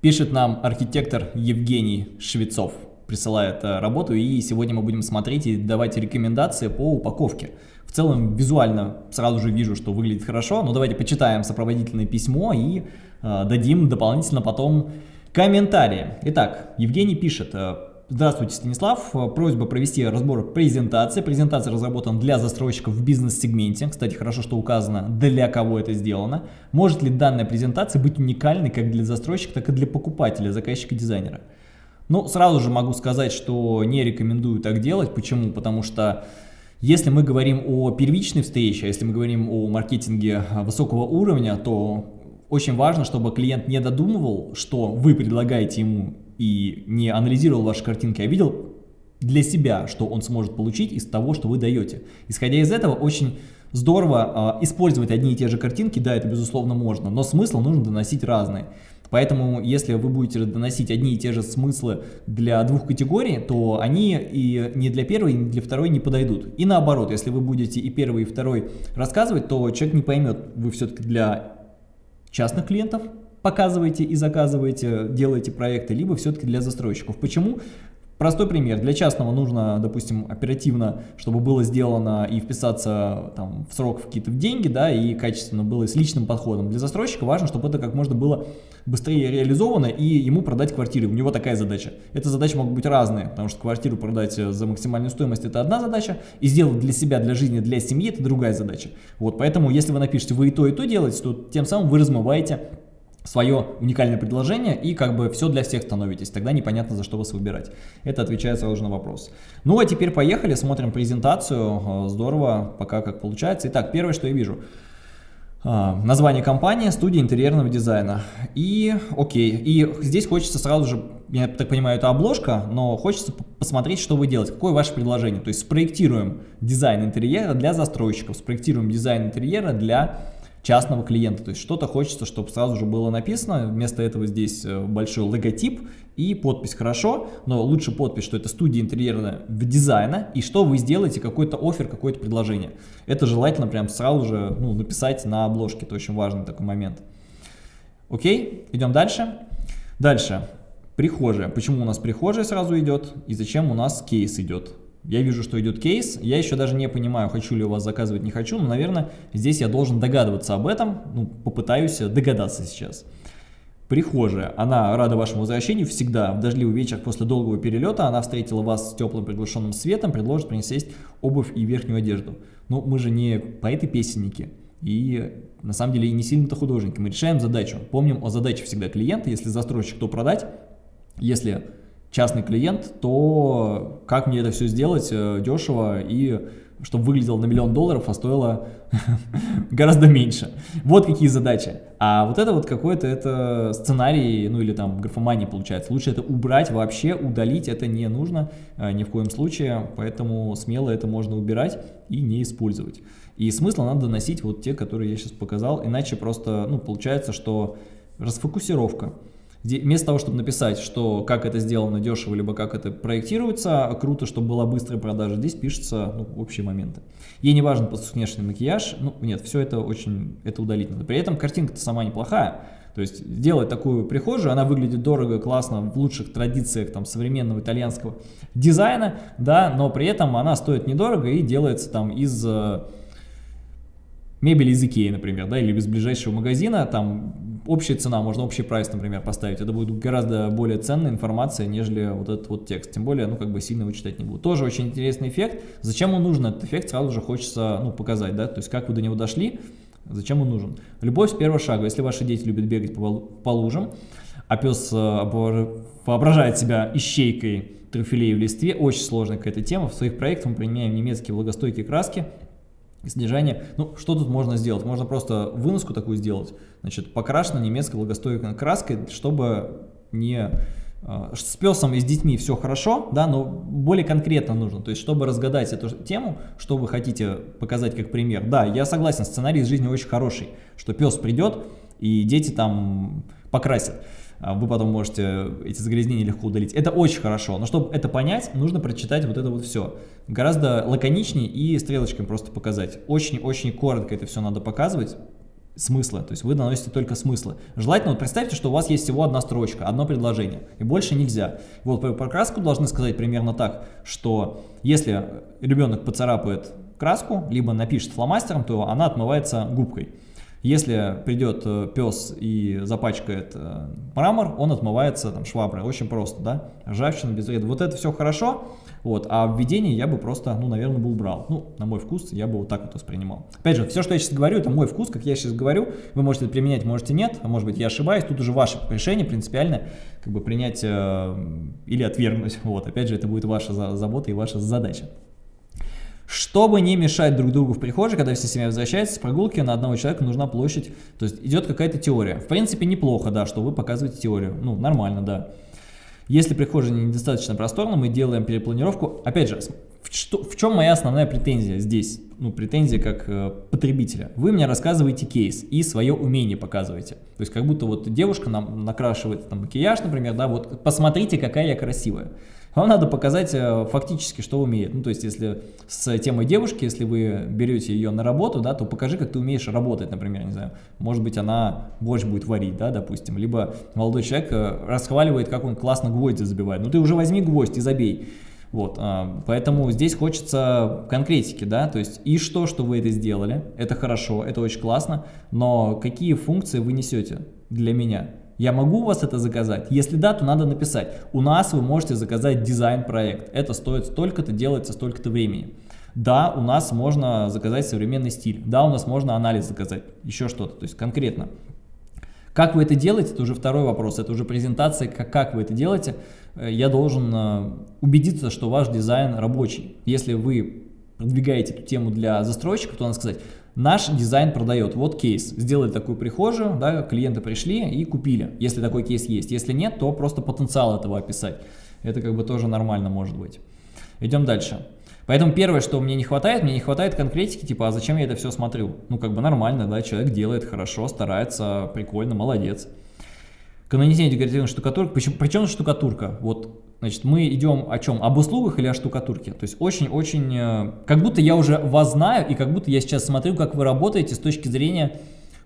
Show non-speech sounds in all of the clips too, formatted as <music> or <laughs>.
Пишет нам архитектор Евгений Швецов, присылает э, работу, и сегодня мы будем смотреть и давать рекомендации по упаковке. В целом, визуально сразу же вижу, что выглядит хорошо, но давайте почитаем сопроводительное письмо и э, дадим дополнительно потом комментарии. Итак, Евгений пишет, э, Здравствуйте, Станислав. Просьба провести разбор презентации. Презентация разработана для застройщиков в бизнес-сегменте. Кстати, хорошо, что указано, для кого это сделано. Может ли данная презентация быть уникальной как для застройщика, так и для покупателя, заказчика, дизайнера? Ну, сразу же могу сказать, что не рекомендую так делать. Почему? Потому что если мы говорим о первичной встрече, если мы говорим о маркетинге высокого уровня, то очень важно, чтобы клиент не додумывал, что вы предлагаете ему и не анализировал ваши картинки, а видел для себя, что он сможет получить из того, что вы даете. Исходя из этого, очень здорово э, использовать одни и те же картинки, да, это безусловно можно, но смысл нужно доносить разный. Поэтому, если вы будете доносить одни и те же смыслы для двух категорий, то они и не для первой, и для второй не подойдут. И наоборот, если вы будете и первый, и второй рассказывать, то человек не поймет, вы все-таки для частных клиентов показываете и заказываете, делаете проекты, либо все-таки для застройщиков. Почему? Простой пример. Для частного нужно, допустим, оперативно, чтобы было сделано и вписаться там, в срок в какие-то деньги, да, и качественно было с личным подходом. Для застройщика важно, чтобы это как можно было быстрее реализовано и ему продать квартиры. У него такая задача. Эта задача могут быть разные, потому что квартиру продать за максимальную стоимость это одна задача, и сделать для себя, для жизни, для семьи это другая задача. Вот, поэтому если вы напишете, вы и то, и то делаете, то тем самым вы размываете свое уникальное предложение и как бы все для всех становитесь, тогда непонятно за что вас выбирать. Это отвечает сразу на вопрос. Ну а теперь поехали, смотрим презентацию, здорово, пока как получается. Итак, первое, что я вижу. А, название компании, студия интерьерного дизайна. И окей, и здесь хочется сразу же, я так понимаю, это обложка, но хочется посмотреть, что вы делаете, какое ваше предложение. То есть спроектируем дизайн интерьера для застройщиков, спроектируем дизайн интерьера для частного клиента. То есть что-то хочется, чтобы сразу же было написано. Вместо этого здесь э, большой логотип и подпись хорошо, но лучше подпись, что это студия интерьерного дизайна и что вы сделаете, какой-то оффер, какое-то предложение. Это желательно прям сразу же ну, написать на обложке, это очень важный такой момент. Окей, идем дальше. Дальше, прихожая. Почему у нас прихожая сразу идет и зачем у нас кейс идет? Я вижу, что идет кейс, я еще даже не понимаю, хочу ли у вас заказывать, не хочу, но, наверное, здесь я должен догадываться об этом, ну, попытаюсь догадаться сейчас. Прихожая, она рада вашему возвращению. Всегда, в дождливый вечер после долгого перелета, она встретила вас с теплым приглушенным светом, предложит принести обувь и верхнюю одежду. Но мы же не поэты-песенники, и на самом деле и не сильно-то художники, мы решаем задачу. Помним о задаче всегда клиента, если застройщик, то продать, если частный клиент, то как мне это все сделать э, дешево и чтобы выглядело на миллион долларов, а стоило <laughs> гораздо меньше. Вот какие задачи. А вот это вот какой-то это сценарий, ну или там графомания получается. Лучше это убрать вообще, удалить это не нужно э, ни в коем случае, поэтому смело это можно убирать и не использовать. И смысл надо доносить вот те, которые я сейчас показал, иначе просто, ну, получается, что расфокусировка. Вместо того, чтобы написать, что как это сделано дешево, либо как это проектируется, круто, чтобы была быстрая продажа, здесь пишется ну, общие моменты. Ей не важен внешний макияж, ну нет, все это очень, это удалить надо. При этом картинка-то сама неплохая, то есть сделать такую прихожую, она выглядит дорого, классно, в лучших традициях там современного итальянского дизайна, да, но при этом она стоит недорого и делается там из э, мебели из Икеи, например, да, или из ближайшего магазина, там общая цена, можно общий прайс, например, поставить. Это будет гораздо более ценная информация, нежели вот этот вот текст. Тем более, ну, как бы сильно его читать не буду. Тоже очень интересный эффект. Зачем он нужен? Этот эффект сразу же хочется, ну, показать, да, то есть как вы до него дошли, зачем он нужен. Любовь с первого шага. Если ваши дети любят бегать по, по лужам, а пес э, воображает себя ищейкой трюфелей в листве, очень сложная какая-то тема. В своих проектах мы применяем немецкие влагостойкие краски, Снижение, ну что тут можно сделать? Можно просто выноску такую сделать, значит, покрашена немецкой влагостойкой краской, чтобы не а, с песом и с детьми все хорошо, да, но более конкретно нужно, то есть чтобы разгадать эту тему, что вы хотите показать как пример. Да, я согласен, сценарий из жизни очень хороший, что пес придет и дети там покрасят. А вы потом можете эти загрязнения легко удалить. Это очень хорошо, но чтобы это понять, нужно прочитать вот это вот все. Гораздо лаконичнее и стрелочками просто показать. Очень-очень коротко это все надо показывать, смысла, то есть вы наносите только смыслы. Желательно, вот представьте, что у вас есть всего одна строчка, одно предложение, и больше нельзя. Вот про краску должны сказать примерно так, что если ребенок поцарапает краску, либо напишет фломастером, то она отмывается губкой. Если придет э, пес и запачкает э, мрамор, он отмывается там, шваброй. Очень просто, да? Ржавчина без вреда. Вот это все хорошо, вот, а введение я бы просто, ну, наверное, бы убрал. Ну, на мой вкус я бы вот так вот воспринимал. Опять же, все, что я сейчас говорю, это мой вкус, как я сейчас говорю. Вы можете это применять, можете нет, а может быть я ошибаюсь. Тут уже ваше решение принципиально, как бы принять э, или отвергнуть. <laughs> Вот, опять же, это будет ваша забота и ваша задача. Чтобы не мешать друг другу в прихожей, когда вся семья возвращается с прогулки, на одного человека нужна площадь, то есть идет какая-то теория. В принципе, неплохо, да, что вы показываете теорию, ну, нормально, да. Если прихожая недостаточно просторна, мы делаем перепланировку. Опять же, в, что, в чем моя основная претензия здесь? Ну, претензия как э, потребителя. Вы мне рассказываете кейс и свое умение показываете. То есть, как будто вот девушка нам накрашивает там макияж, например, да, вот посмотрите, какая я красивая. Вам надо показать э, фактически, что умеет. Ну, то есть, если с темой девушки, если вы берете ее на работу, да, то покажи, как ты умеешь работать, например, не знаю. Может быть, она борщ будет варить, да, допустим. Либо молодой человек э, расхваливает, как он классно гвозди забивает. Ну, ты уже возьми гвоздь и забей. Вот, а, поэтому здесь хочется конкретики, да, то есть и что, что вы это сделали, это хорошо, это очень классно, но какие функции вы несете для меня? Я могу у вас это заказать? Если да, то надо написать. У нас вы можете заказать дизайн-проект. Это стоит столько-то, делается столько-то времени. Да, у нас можно заказать современный стиль. Да, у нас можно анализ заказать. Еще что-то. То есть конкретно. Как вы это делаете, это уже второй вопрос. Это уже презентация, как, как вы это делаете. Э, я должен э, убедиться, что ваш дизайн рабочий. Если вы продвигаете эту тему для застройщика, то надо сказать, Наш дизайн продает. Вот кейс. Сделали такую прихожую, да, клиенты пришли и купили, если такой кейс есть. Если нет, то просто потенциал этого описать. Это как бы тоже нормально может быть. Идем дальше. Поэтому первое, что мне не хватает, мне не хватает конкретики, типа, а зачем я это все смотрю? Ну, как бы нормально, да, человек делает хорошо, старается, прикольно, молодец. Канонизирование декоративной штукатурки, причем, причем штукатурка? Вот Значит, мы идем о чем? Об услугах или о штукатурке? То есть очень-очень, э, как будто я уже вас знаю, и как будто я сейчас смотрю, как вы работаете с точки зрения,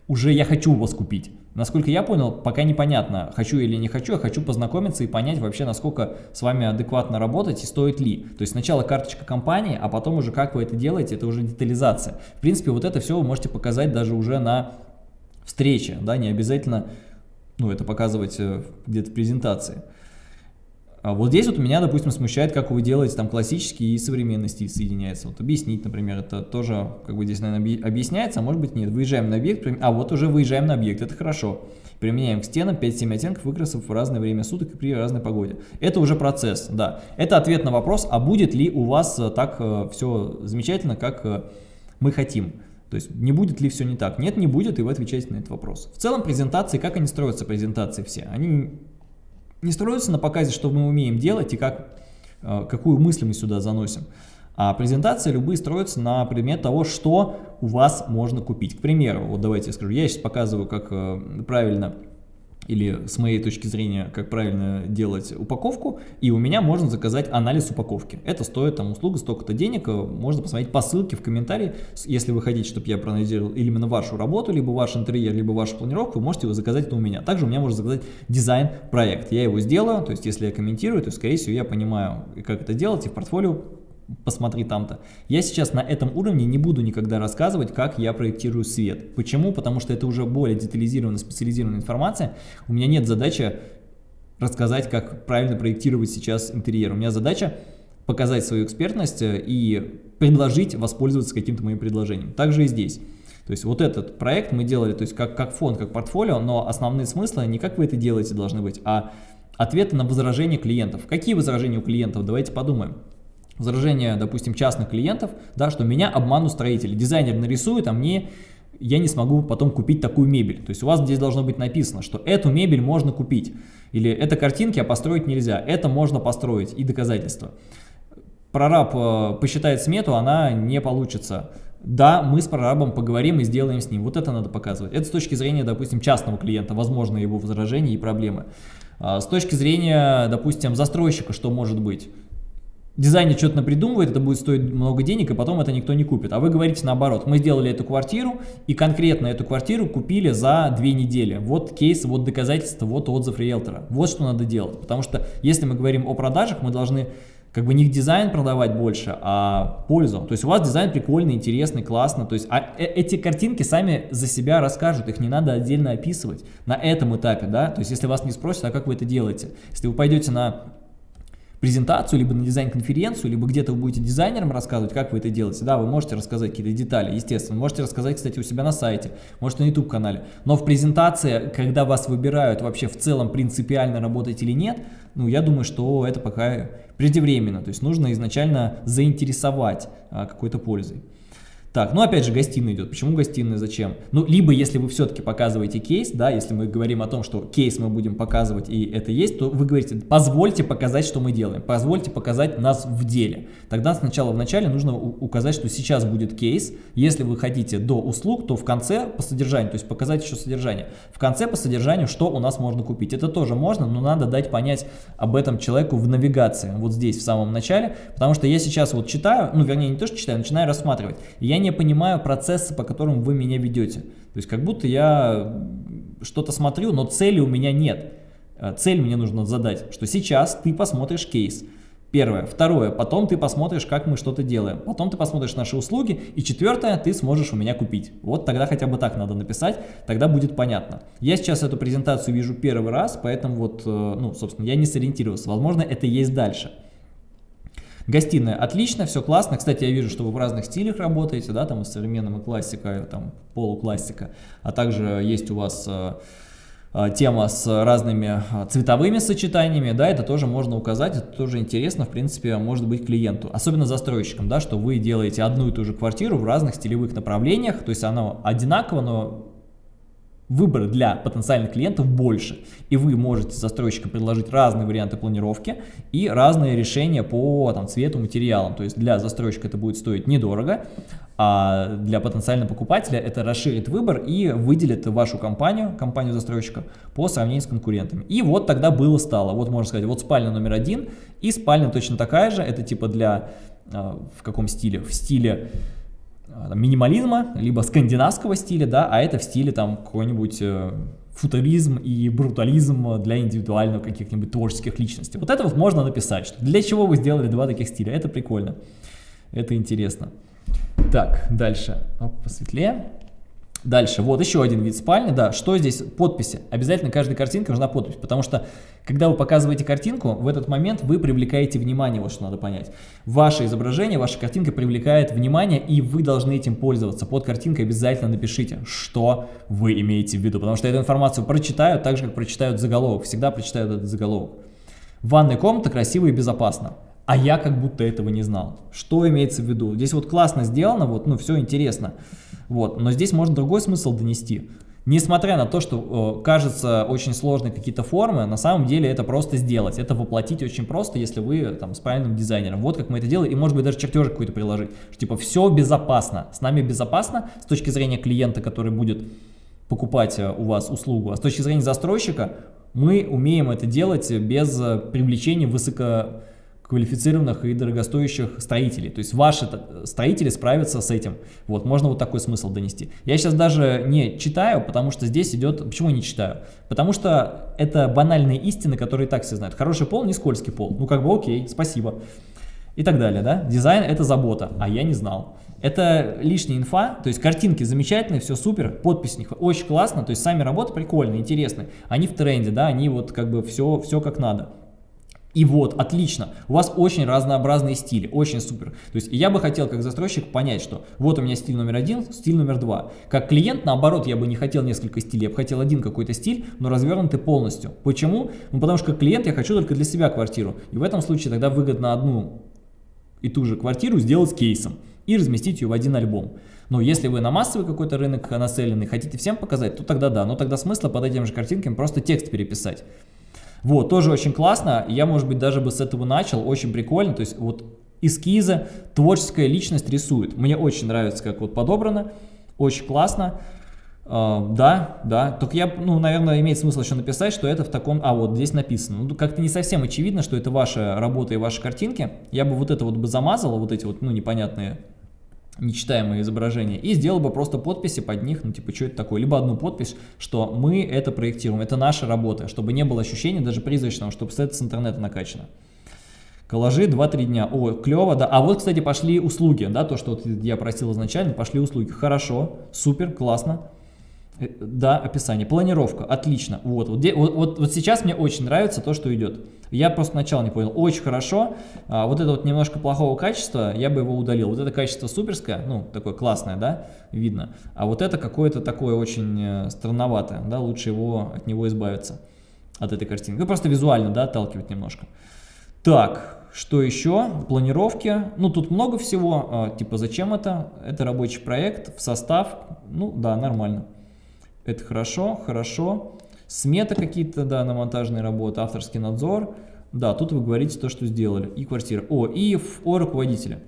уже я хочу вас купить. Насколько я понял, пока непонятно, хочу или не хочу, я хочу познакомиться и понять вообще, насколько с вами адекватно работать и стоит ли. То есть сначала карточка компании, а потом уже как вы это делаете, это уже детализация. В принципе, вот это все вы можете показать даже уже на встрече, да, не обязательно ну, это показывать э, где-то в презентации. А вот здесь вот меня, допустим, смущает, как вы делаете там классические и современные стиль соединяется. Вот объяснить, например, это тоже как бы здесь, наверное, объясняется, а может быть нет. Выезжаем на объект, а вот уже выезжаем на объект, это хорошо. Применяем к стенам 5-7 оттенков выкрасов в разное время суток и при разной погоде. Это уже процесс, да. Это ответ на вопрос, а будет ли у вас э, так э, все замечательно, как э, мы хотим. То есть не будет ли все не так? Нет, не будет, и вы отвечаете на этот вопрос. В целом презентации, как они строятся, презентации все? Они не строится на показе, что мы умеем делать и как, э, какую мысль мы сюда заносим. А презентации любые строятся на предмет того, что у вас можно купить. К примеру, вот давайте я скажу, я сейчас показываю, как э, правильно или с моей точки зрения, как правильно делать упаковку, и у меня можно заказать анализ упаковки. Это стоит там услуга столько-то денег, э, можно посмотреть по ссылке в комментарии, если вы хотите, чтобы я проанализировал именно вашу работу, либо ваш интерьер, либо вашу планировку, вы можете его заказать это у меня. Также у меня можно заказать дизайн-проект, я его сделаю, то есть если я комментирую, то скорее всего я понимаю, как это делать, и в портфолио посмотри там-то. Я сейчас на этом уровне не буду никогда рассказывать, как я проектирую свет. Почему? Потому что это уже более детализированная, специализированная информация. У меня нет задачи рассказать, как правильно проектировать сейчас интерьер. У меня задача показать свою экспертность э, и предложить воспользоваться каким-то моим предложением. Также и здесь. То есть вот этот проект мы делали то есть как, как фонд, как портфолио, но основные смыслы не как вы это делаете должны быть, а ответы на возражения клиентов. Какие возражения у клиентов? Давайте подумаем возражения, допустим, частных клиентов, да, что меня обманут строители. Дизайнер нарисует, а мне я не смогу потом купить такую мебель. То есть у вас здесь должно быть написано, что эту мебель можно купить. Или это картинки, а построить нельзя. Это можно построить и доказательства. Прораб э, посчитает смету, она не получится. Да, мы с прорабом поговорим и сделаем с ним. Вот это надо показывать. Это с точки зрения, допустим, частного клиента, возможно, его возражения и проблемы. А с точки зрения, допустим, застройщика, что может быть? Дизайнер что-то напридумывает, это будет стоить много денег, и потом это никто не купит. А вы говорите наоборот, мы сделали эту квартиру, и конкретно эту квартиру купили за две недели. Вот кейс, вот доказательство, вот отзыв риэлтора. Вот что надо делать. Потому что если мы говорим о продажах, мы должны как бы не дизайн продавать больше, а пользу. То есть у вас дизайн прикольный, интересный, классно. То есть а э, эти картинки сами за себя расскажут, их не надо отдельно описывать на этом этапе, да. То есть если вас не спросят, а как вы это делаете? Если вы пойдете на презентацию, либо на дизайн-конференцию, либо где-то вы будете дизайнерам рассказывать, как вы это делаете. Да, вы можете рассказать какие-то детали, естественно. Можете рассказать, кстати, у себя на сайте, может на YouTube-канале. Но в презентации, когда вас выбирают вообще в целом принципиально работать или нет, ну, я думаю, что это пока преждевременно. То есть нужно изначально заинтересовать а, какой-то пользой. Так, ну опять же гостиная идет. Почему гостиная, зачем? Ну, либо если вы все-таки показываете кейс, да, если мы говорим о том, что кейс мы будем показывать и это есть, то вы говорите, позвольте показать, что мы делаем, позвольте показать нас в деле. Тогда сначала в начале нужно указать, что сейчас будет кейс. Если вы хотите до услуг, то в конце по содержанию, то есть показать еще содержание. В конце по содержанию, что у нас можно купить. Это тоже можно, но надо дать понять об этом человеку в навигации, вот здесь в самом начале, потому что я сейчас вот читаю, ну вернее не то, что читаю, начинаю рассматривать. я не понимаю процессы, по которым вы меня ведете. То есть как будто я что-то смотрю, но цели у меня нет. Э, цель мне нужно задать, что сейчас ты посмотришь кейс. Первое. Второе. Потом ты посмотришь, как мы что-то делаем. Потом ты посмотришь наши услуги. И четвертое. Ты сможешь у меня купить. Вот тогда хотя бы так надо написать. Тогда будет понятно. Я сейчас эту презентацию вижу первый раз, поэтому вот, э, ну, собственно, я не сориентировался. Возможно, это есть дальше. Гостиная отлично, все классно. Кстати, я вижу, что вы в разных стилях работаете, да, там и современным, и классика, там полуклассика. А также есть у вас э, э, тема с разными э, цветовыми сочетаниями, да, это тоже можно указать, это тоже интересно, в принципе, может быть клиенту, особенно застройщикам, да, что вы делаете одну и ту же квартиру в разных стилевых направлениях, то есть она одинаково, но выбор для потенциальных клиентов больше. И вы можете застройщикам предложить разные варианты планировки и разные решения по там, цвету, материалам. То есть для застройщика это будет стоить недорого, а для потенциального покупателя это расширит выбор и выделит вашу компанию, компанию застройщика, по сравнению с конкурентами. И вот тогда было стало. Вот можно сказать, вот спальня номер один и спальня точно такая же. Это типа для, а, в каком стиле? В стиле минимализма, либо скандинавского стиля, да, а это в стиле там какой-нибудь э, футуризм и брутализм для индивидуальных каких-нибудь творческих личностей. Вот это вот можно написать, что для чего вы сделали два таких стиля, это прикольно, это интересно. Так, дальше, посветлее. Дальше, вот еще один вид спальни, да, что здесь? Подписи. Обязательно каждой картинке нужна подпись, потому что, когда вы показываете картинку, в этот момент вы привлекаете внимание, вот что надо понять. Ваше изображение, ваша картинка привлекает внимание, и вы должны этим пользоваться. Под картинкой обязательно напишите, что вы имеете в виду, потому что эту информацию прочитают, так же, как прочитают заголовок, всегда прочитают этот заголовок. Ванная комната красиво и безопасно. А я как будто этого не знал. Что имеется в виду? Здесь вот классно сделано, вот, ну, все интересно. Вот, но здесь можно другой смысл донести. Несмотря на то, что э, кажется очень сложные какие-то формы, на самом деле это просто сделать. Это воплотить очень просто, если вы там с правильным дизайнером. Вот как мы это делаем, и может быть даже чертежик какой-то приложить. Что, типа все безопасно, с нами безопасно с точки зрения клиента, который будет покупать э, у вас услугу, а с точки зрения застройщика мы умеем это делать без э, привлечения высоко квалифицированных и дорогостоящих строителей. То есть ваши строители справятся с этим. Вот, можно вот такой смысл донести. Я сейчас даже не читаю, потому что здесь идет... Почему не читаю? Потому что это банальные истины, которые и так все знают. Хороший пол, не скользкий пол. Ну, как бы окей, спасибо. И так далее, да? Дизайн – это забота, а я не знал. Это лишняя инфа, то есть картинки замечательные, все супер, подпись них очень классно, то есть сами работы прикольные, интересные. Они в тренде, да, они вот как бы все, все как надо. И вот, отлично, у вас очень разнообразные стили, очень супер. То есть я бы хотел как застройщик понять, что вот у меня стиль номер один, стиль номер два. Как клиент, наоборот, я бы не хотел несколько стилей, я бы хотел один какой-то стиль, но развернутый полностью. Почему? Ну потому что как клиент я хочу только для себя квартиру. И в этом случае тогда выгодно одну и ту же квартиру сделать кейсом и разместить ее в один альбом. Но если вы на массовый какой-то рынок нацеленный, хотите всем показать, то тогда да. Но тогда смысла под этим же картинками просто текст переписать. Вот, тоже очень классно. Я, может быть, даже бы с этого начал. Очень прикольно. То есть вот эскизы, творческая личность рисует. Мне очень нравится, как вот подобрано. Очень классно. Uh, да, да, только я, ну, наверное, имеет смысл еще написать, что это в таком, а вот здесь написано, ну, как-то не совсем очевидно, что это ваша работа и ваши картинки, я бы вот это вот бы замазал, вот эти вот, ну, непонятные, нечитаемые изображения, и сделал бы просто подписи под них, ну, типа, что это такое, либо одну подпись, что мы это проектируем, это наша работа, чтобы не было ощущения даже призрачного, чтобы это с интернета накачано. Коллажи 2-3 дня. О, клево, да. А вот, кстати, пошли услуги, да, то, что вот я просил изначально, пошли услуги. Хорошо, супер, классно. Э, да, описание. Планировка, отлично. Вот, вот, вот, вот сейчас мне очень нравится то, что идет. Я просто сначала не понял. Очень хорошо. А, вот это вот немножко плохого качества, я бы его удалил. Вот это качество суперское, ну, такое классное, да, видно. А вот это какое-то такое очень э, странноватое, да, лучше его, от него избавиться, от этой картинки. Ну, просто визуально, да, отталкивать немножко. Так, что еще? Планировки. Ну, тут много всего. А, типа, зачем это? Это рабочий проект в состав. Ну, да, нормально. Это хорошо, хорошо. Сметы какие-то, да, на монтажные работы, авторский надзор. Да, тут вы говорите то, что сделали. И квартира. О, и о руководителе.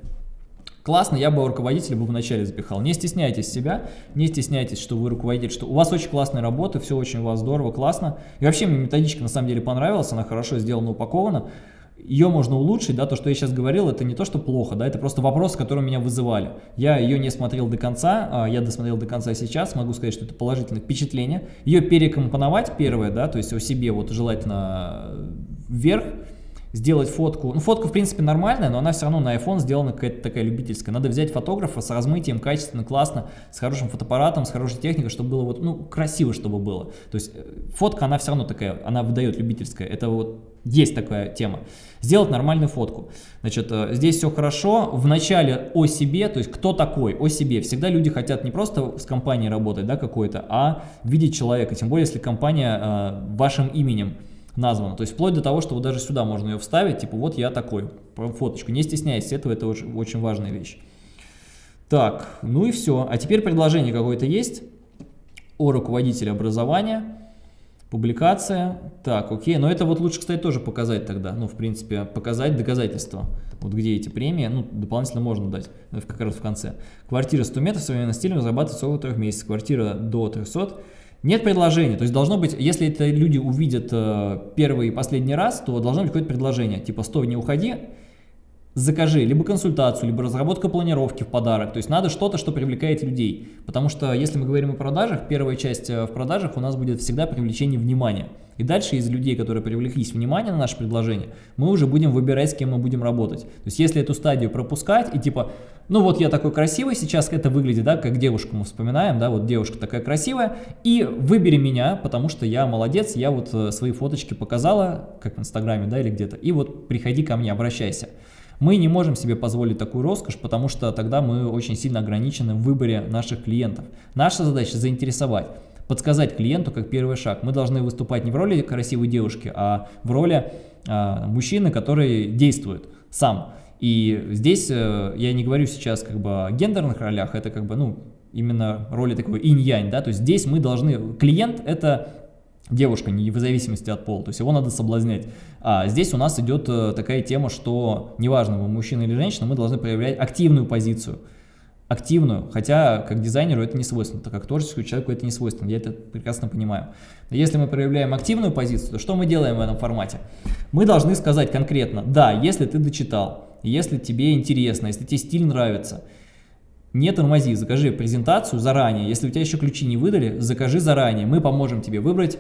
Классно, я бы руководителя бы вначале запихал. Не стесняйтесь себя, не стесняйтесь, что вы руководитель, что у вас очень классная работа, все очень у вас здорово, классно. И вообще мне методичка на самом деле понравилась, она хорошо сделана, упакована ее можно улучшить, да, то, что я сейчас говорил, это не то, что плохо, да, это просто вопрос, который меня вызывали. Я ее не смотрел до конца, а я досмотрел до конца сейчас, могу сказать, что это положительное впечатление. Ее перекомпоновать первое, да, то есть о себе вот желательно вверх, сделать фотку. Ну, фотка, в принципе, нормальная, но она все равно на iPhone сделана какая-то такая любительская. Надо взять фотографа с размытием, качественно, классно, с хорошим фотоаппаратом, с хорошей техникой, чтобы было вот, ну, красиво, чтобы было. То есть э, фотка, она все равно такая, она выдает любительская. Это вот есть такая тема. Сделать нормальную фотку. Значит, э, здесь все хорошо. В начале о себе, то есть кто такой, о себе. Всегда люди хотят не просто с компанией работать, да, какой-то, а видеть человека. Тем более, если компания э, вашим именем названа. То есть вплоть до того, что вот даже сюда можно ее вставить, типа вот я такой, фоточку. Не стесняйтесь этого, это очень, очень важная вещь. Так, ну и все. А теперь предложение какое-то есть о руководителе образования. Публикация. Так, окей. Но это вот лучше, кстати, тоже показать тогда. Ну, в принципе, показать доказательства. Вот где эти премии. Ну, дополнительно можно дать. Как раз в конце. Квартира 100 метров, современным стилем зарабатывает около 3 месяцев. Квартира до 300 нет предложения, то есть должно быть, если это люди увидят э, первый и последний раз, то должно быть какое-то предложение, типа «стой, не уходи», закажи либо консультацию, либо разработка планировки в подарок. То есть надо что-то, что привлекает людей. Потому что если мы говорим о продажах, первая часть э, в продажах у нас будет всегда привлечение внимания. И дальше из людей, которые привлеклись внимание на наше предложение, мы уже будем выбирать, с кем мы будем работать. То есть если эту стадию пропускать и типа, ну вот я такой красивый, сейчас это выглядит, да, как девушку мы вспоминаем, да, вот девушка такая красивая, и выбери меня, потому что я молодец, я вот э, свои фоточки показала, как в инстаграме, да, или где-то, и вот приходи ко мне, обращайся. Мы не можем себе позволить такую роскошь, потому что тогда мы очень сильно ограничены в выборе наших клиентов. Наша задача заинтересовать подсказать клиенту как первый шаг. Мы должны выступать не в роли красивой девушки, а в роли а, мужчины, который действует сам. И здесь э, я не говорю сейчас как бы о гендерных ролях, это как бы, ну, именно роли такой инь-янь, да, то есть здесь мы должны, клиент это девушка, не в зависимости от пола, то есть его надо соблазнять. А здесь у нас идет э, такая тема, что неважно, мы мужчина или женщина, мы должны проявлять активную позицию, активную, хотя как дизайнеру это не свойственно, так как творческому человеку это не свойственно, я это прекрасно понимаю. Но если мы проявляем активную позицию, то что мы делаем в этом формате? Мы должны сказать конкретно, да, если ты дочитал, если тебе интересно, если тебе стиль нравится, не тормози, закажи презентацию заранее, если у тебя еще ключи не выдали, закажи заранее, мы поможем тебе выбрать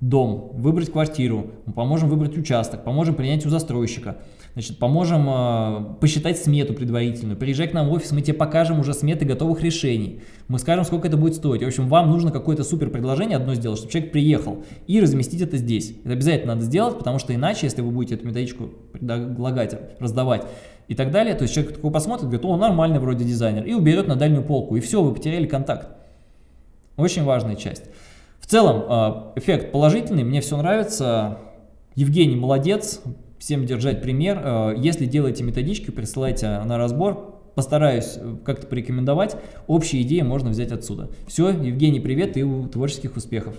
дом, выбрать квартиру, мы поможем выбрать участок, поможем принять у застройщика, значит, поможем э, посчитать смету предварительную, приезжай к нам в офис, мы тебе покажем уже сметы готовых решений, мы скажем, сколько это будет стоить. В общем, вам нужно какое-то супер предложение одно сделать, чтобы человек приехал и разместить это здесь. Это обязательно надо сделать, потому что иначе, если вы будете эту методичку предлагать, раздавать и так далее, то есть человек такой посмотрит, говорит, о, нормальный вроде дизайнер, и уберет на дальнюю полку, и все, вы потеряли контакт. Очень важная часть. В целом, а, эффект положительный, мне все нравится. Евгений молодец, всем держать пример. А, если делаете методички, присылайте на разбор, постараюсь э, как-то порекомендовать. Общие идеи можно взять отсюда. Все, Евгений, привет и творческих успехов.